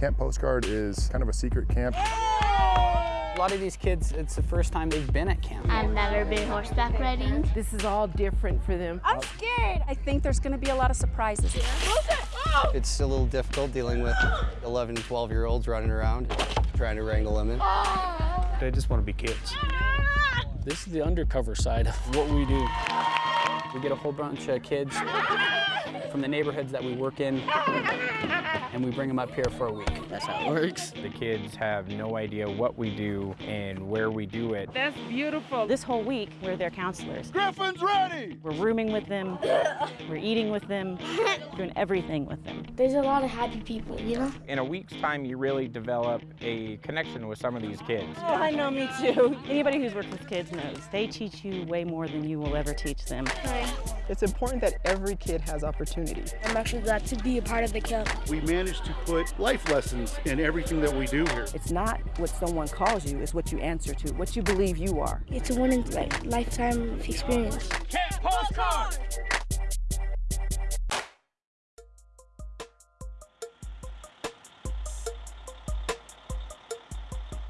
Camp Postcard is kind of a secret camp. A lot of these kids, it's the first time they've been at camp. I've never been horseback riding. This is all different for them. I'm scared. I think there's going to be a lot of surprises. Here. It's a little difficult dealing with 11 and 12 year olds running around trying to wrangle them in. They just want to be kids. This is the undercover side of what we do. We get a whole bunch of kids from the neighborhoods that we work in, and we bring them up here for a week. That's how it works. The kids have no idea what we do and where we do it. That's beautiful. This whole week, we're their counselors. Griffin's ready! We're rooming with them, we're eating with them, doing everything with them. There's a lot of happy people, you know? In a week's time, you really develop a connection with some of these kids. Oh, I know, me too. Anybody who's worked with kids knows they teach you way more than you will ever teach them. Hi. It's important that every kid has opportunity. I'm actually glad to be a part of the camp. We managed to put life lessons in everything that we do here. It's not what someone calls you, it's what you answer to, what you believe you are. It's a one in like lifetime experience. Camp Postcard!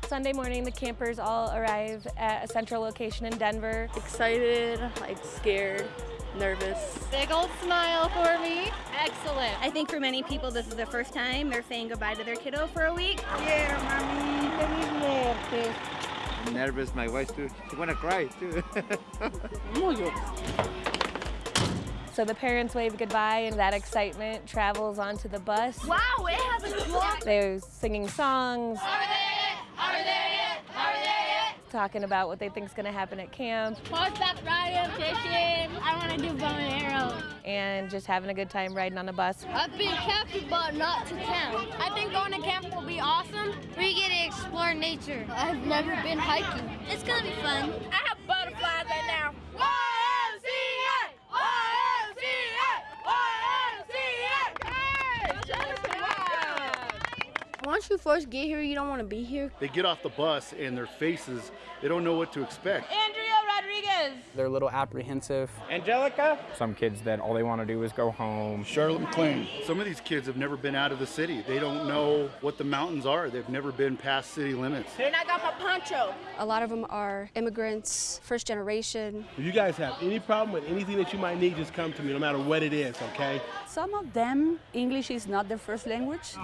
Sunday morning, the campers all arrive at a central location in Denver. Excited, like scared, nervous. Big old smile for me. Excellent. I think for many people, this is their first time. They're saying goodbye to their kiddo for a week. Yeah, mommy, I'm nervous, my wife too. She wanna cry too. So the parents wave goodbye and that excitement travels onto the bus. Wow, it has a clock. They're singing songs. Talking about what they think is going to happen at camp. Horseback riding, fishing. I want to do bow and arrow. And just having a good time riding on the bus. I've been camping, but not to camp. I think going to camp will be awesome. We get to explore nature. I've never been hiking. It's gonna be fun. I have butterflies right now. Once you first get here, you don't want to be here. They get off the bus and their faces, they don't know what to expect. Andrea Rodriguez. They're a little apprehensive. Angelica? Some kids that all they want to do is go home. Charlotte McLean. Some of these kids have never been out of the city. They don't know what the mountains are. They've never been past city limits. And I got my poncho. A lot of them are immigrants, first generation. If you guys have any problem with anything that you might need, just come to me, no matter what it is, okay? Some of them, English is not their first language.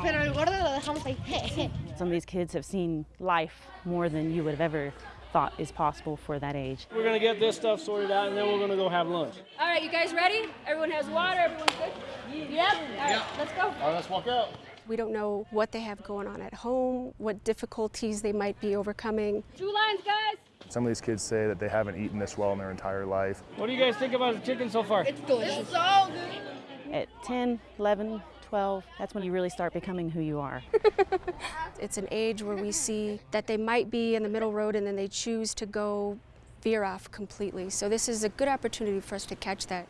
Some of these kids have seen life more than you would have ever thought is possible for that age. We're gonna get this stuff sorted out and then we're gonna go have lunch. All right, you guys ready? Everyone has water, everyone's good? Yep. All right, let's go. All right, let's walk out. We don't know what they have going on at home, what difficulties they might be overcoming. Two lines, guys. Some of these kids say that they haven't eaten this well in their entire life. What do you guys think about the chicken so far? It's delicious. It's so good. At 10, 11, 12, that's when you really start becoming who you are. It's an age where we see that they might be in the middle road and then they choose to go veer off completely. So this is a good opportunity for us to catch that.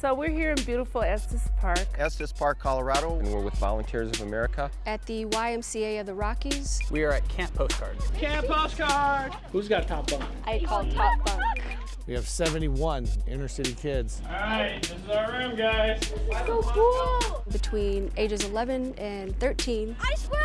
So we're here in beautiful Estes Park. Estes Park, Colorado. And we're with Volunteers of America. At the YMCA of the Rockies, We are at Camp Postcard. Camp Postcard! Who's got top bunk? I call top bunk. We have 71 inner city kids. All right, this is our room, guys. This is So cool. Between ages 11 and 13, I swear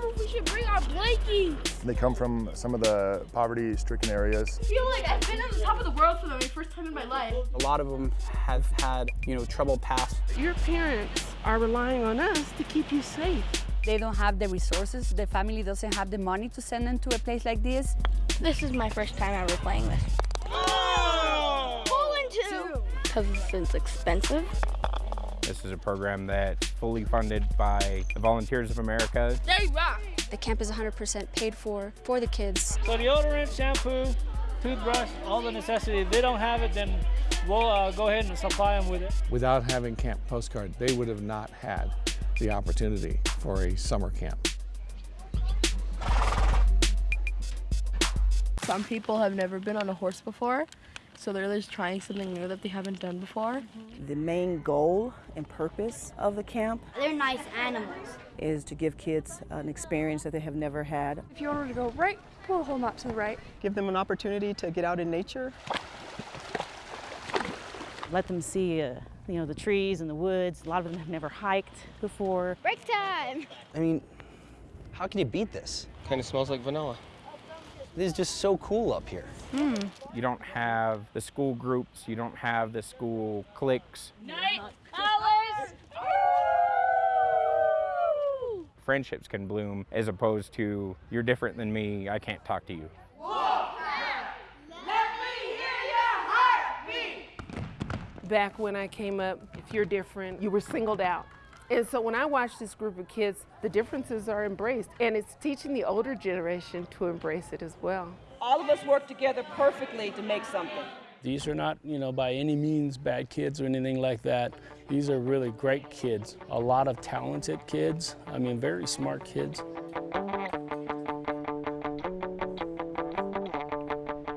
I mom if we should bring our blankets. They come from some of the poverty-stricken areas. I feel like I've been on the top of the world for the very first time in my life. A lot of them have had, you know, troubled past. Your parents are relying on us to keep you safe. They don't have the resources. The family doesn't have the money to send them to a place like this. This is my first time ever playing this. Pulling two. Because it's expensive. This is a program that's fully funded by the Volunteers of America. They rock. the camp is 100% paid for for the kids. So deodorant, shampoo, toothbrush, all the necessities, If they don't have it, then we'll uh, go ahead and supply them with it. Without having Camp Postcard, they would have not had the opportunity for a summer camp. Some people have never been on a horse before, so they're just trying something new that they haven't done before. The main goal and purpose of the camp They're nice animals. is to give kids an experience that they have never had. If you want to go right, pull a whole knot to the right. Give them an opportunity to get out in nature. Let them see, uh, you know, the trees and the woods. A lot of them have never hiked before. Break time! I mean, how can you beat this? Kind of smells like vanilla. This is just so cool up here. Hmm. You don't have the school groups, you don't have the school cliques. Night hours! Friendships can bloom as opposed to you're different than me, I can't talk to you. Back when I came up, if you're different, you were singled out. And so when I watch this group of kids, the differences are embraced, and it's teaching the older generation to embrace it as well. All of us work together perfectly to make something. These are not, you know, by any means bad kids or anything like that. These are really great kids. A lot of talented kids. I mean, very smart kids.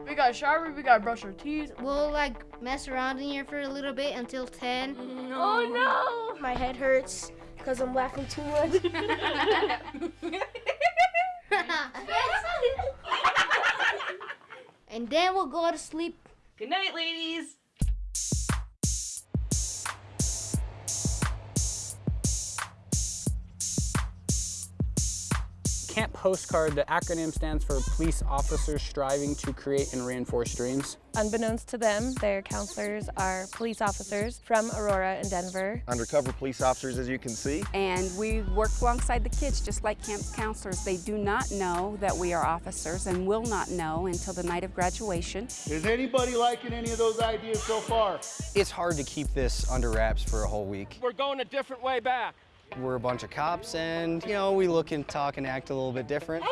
We got shower, we got brush our teeth. We'll like mess around in here for a little bit until 10. Oh no! My head hurts because I'm laughing too much. and then we'll go to sleep. Good night, ladies. CAMP Postcard, the acronym stands for Police Officers Striving to Create and Reinforce Dreams. Unbeknownst to them, their counselors are police officers from Aurora and Denver. Undercover police officers, as you can see. And we work alongside the kids just like camp counselors. They do not know that we are officers and will not know until the night of graduation. Is anybody liking any of those ideas so far? It's hard to keep this under wraps for a whole week. We're going a different way back. We're a bunch of cops and, you know, we look and talk and act a little bit different.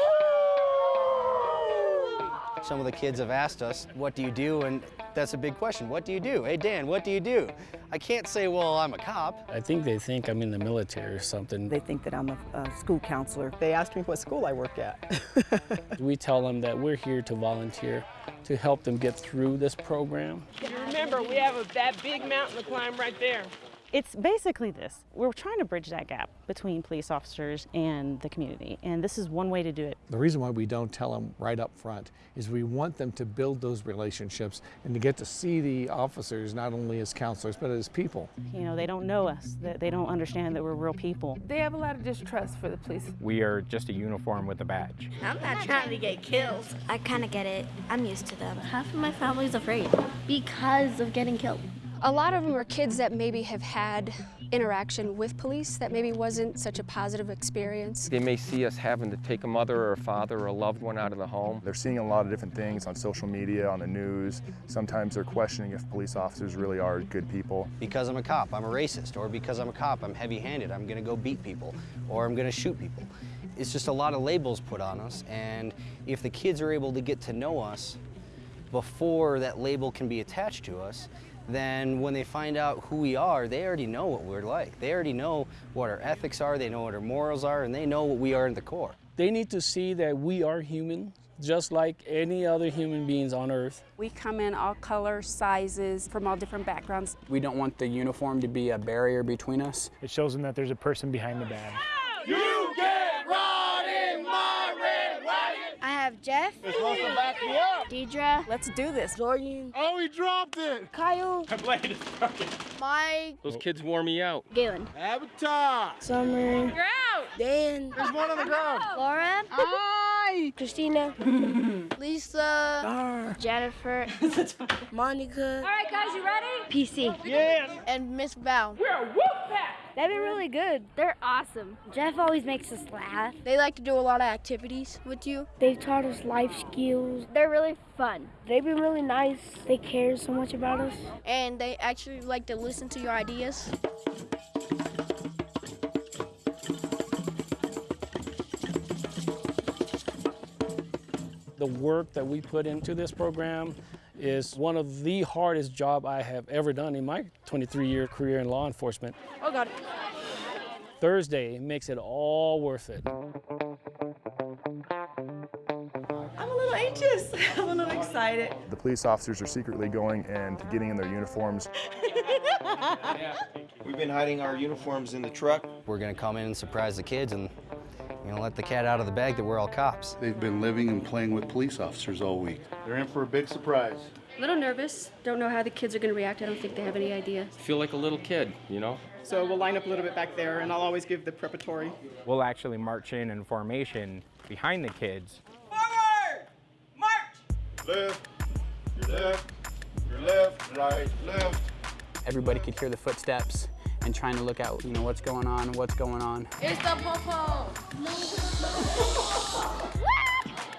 Some of the kids have asked us, what do you do? And that's a big question. What do you do? Hey, Dan, what do you do? I can't say, well, I'm a cop. I think they think I'm in the military or something. They think that I'm a, a school counselor. They asked me what school I work at. We tell them that we're here to volunteer to help them get through this program. You remember, we have a, that big mountain to climb right there. It's basically this. We're trying to bridge that gap between police officers and the community, and this is one way to do it. The reason why we don't tell them right up front is we want them to build those relationships and to get to see the officers not only as counselors but as people. You know, they don't know us, they they don't understand that we're real people. They have a lot of distrust for the police. We are just a uniform with a badge. I'm not trying to get killed. I kind of get it. I'm used to them. Half of my family's afraid because of getting killed. A lot of them are kids that maybe have had interaction with police that maybe wasn't such a positive experience. They may see us having to take a mother or a father or a loved one out of the home. They're seeing a lot of different things on social media, on the news. Sometimes they're questioning if police officers really are good people. Because I'm a cop, I'm a racist. Or because I'm a cop, I'm heavy-handed. I'm gonna go beat people. Or I'm gonna shoot people. It's just a lot of labels put on us. And if the kids are able to get to know us before that label can be attached to us, then when they find out who we are, they already know what we're like. They already know what our ethics are, they know what our morals are, and they know what we are in the core. They need to see that we are human, just like any other human beings on earth. We come in all colors, sizes, from all different backgrounds. We don't want the uniform to be a barrier between us. It shows them that there's a person behind the badge. You get rod in my red wagon. I have Jeff, You're back me up. Deidre, Let's do this. Jordan, Oh, he dropped it. Kyle, My blade is broken. Mike, Those kids wore me out. Galen, Avatar. Summer, You're out. Dan, There's one on the ground. Laura, Hi. Christina, Lisa, Jennifer, Monica. All right, guys, you ready? PC. Yes. And Miss Val. We're a wolf pack. They've been really good. They're awesome. Jeff always makes us laugh. They like to do a lot of activities with you. They've taught us life skills. They're really fun. They've been really nice. They care so much about us. And they actually like to listen to your ideas. The work that we put into this program is one of the hardest job I have ever done in my 23-year career in law enforcement. Oh, God. Thursday makes it all worth it. I'm a little anxious. I'm a little excited. The police officers are secretly going and getting in their uniforms. We We've been hiding our uniforms in the truck. We're gonna come in and surprise the kids and you know, let the cat out of the bag that we're all cops. They've been living and playing with police officers all week. They're in for a big surprise. A little nervous. Don't know how the kids are going to react. I don't think they have any idea. Feel like a little kid, you know? So we'll line up a little bit back there, and I'll always give the preparatory. We'll actually march in in formation behind the kids. Forward! March! Left, your left, your left, right, left. Everybody could hear the footsteps and trying to look out, you know, what's going on, what's going on. It's the popo.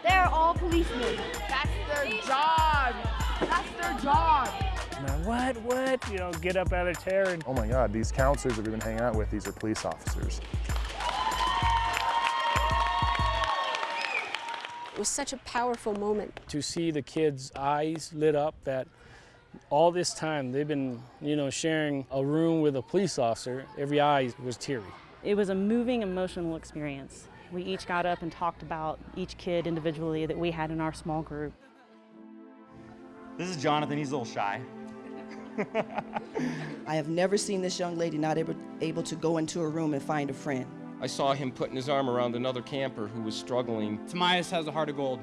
They're all policemen. That's their job. That's their job. Now what, what? You know, get up out of their chair and Oh my God, these counselors that we've been hanging out with, these are police officers. It was such a powerful moment. to see the kids' eyes lit up that all this time they've been, you know, sharing a room with a police officer, every eye was teary. It was a moving, emotional experience. We each got up and talked about each kid individually that we had in our small group. This is Jonathan, he's a little shy. I have never seen this young lady not able, able to go into a room and find a friend. I saw him putting his arm around another camper who was struggling. Tomias has a heart of gold.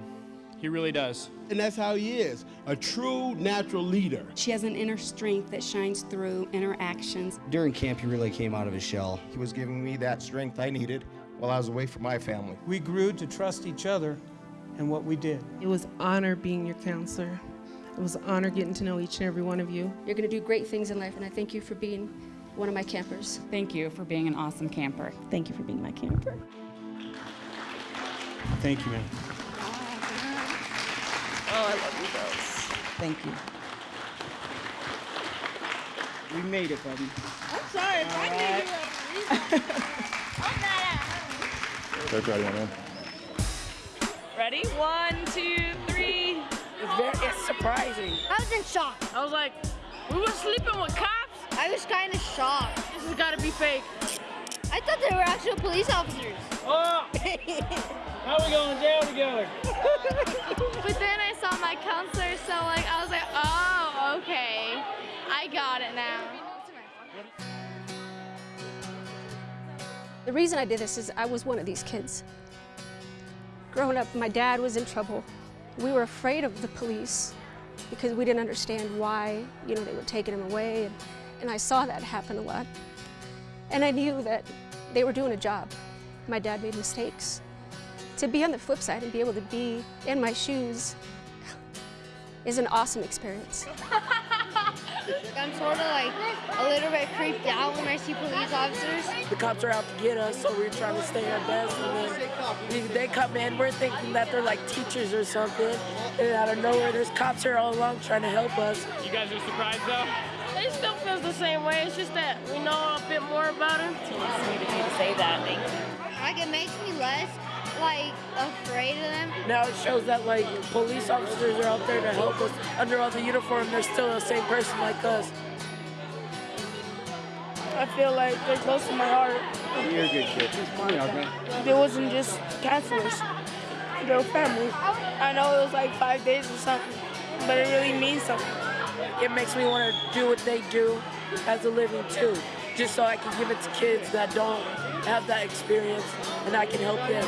He really does. And that's how he is a true natural leader. She has an inner strength that shines through in her actions. During camp, he really came out of his shell. He was giving me that strength I needed while I was away from my family. We grew to trust each other and what we did. It was honor being your counselor. It was an honor getting to know each and every one of you. You're going to do great things in life, and I thank you for being one of my campers. Thank you for being an awesome camper. Thank you for being my camper. Thank you, man. Oh, I love you girls. Thank you. We made it, buddy. I'm sorry if I made you I'm not They're ready, man. Ready? One, two, three. It's, very, it's surprising. I was in shock. I was like, we were sleeping with cops? I was kind of shocked. This has got to be fake. I thought they were actual police officers. Oh! now we going to jail together. But then I saw my counselor, so like I was like, oh, okay. I got it now. The reason I did this is I was one of these kids. Growing up, my dad was in trouble. We were afraid of the police because we didn't understand why, you know, they were taking him away. And, and I saw that happen a lot. And I knew that they were doing a job. My dad made mistakes. To be on the flip side and be able to be in my shoes is an awesome experience. I'm sort of like a little bit creeped out when I see police officers. The cops are out to get us, so we're trying to stay our best. And then they come in, we're thinking that they're like teachers or something. And out of nowhere, there's cops here all along trying to help us. You guys are surprised though? It still feels the same way. It's just that we know a bit more about him. Sweet of you to say that. Thank you. Like it makes me less like afraid of them. Now it shows that like police officers are out there to help us. Under all the uniform, they're still the same person like us. I feel like they're close to my heart. You're a good kid. They wasn't just counselors. They were family. I know it was like five days or something, but it really means something. It makes me want to do what they do as a living too, just so I can give it to kids that don't have that experience and I can help them.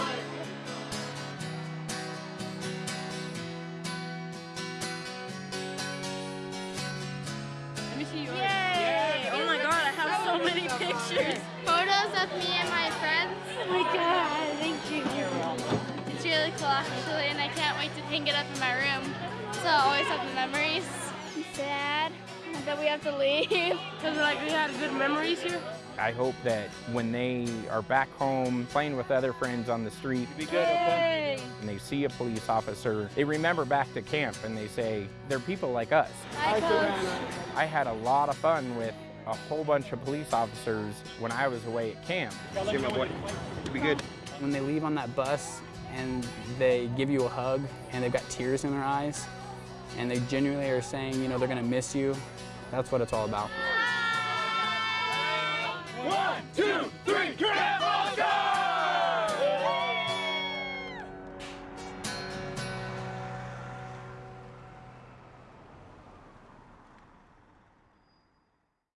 Wait to hang it up in my room. So I always have the memories. I'm sad that we have to leave. Because like we had good memories here. I hope that when they are back home playing with other friends on the street good, okay? and they see a police officer, they remember back to camp and they say, they're people like us. Hi, I had a lot of fun with a whole bunch of police officers when I was away at camp. See my boy. Be good. When they leave on that bus and they give you a hug and they've got tears in their eyes and they genuinely are saying, you know, they're gonna miss you, that's what it's all about.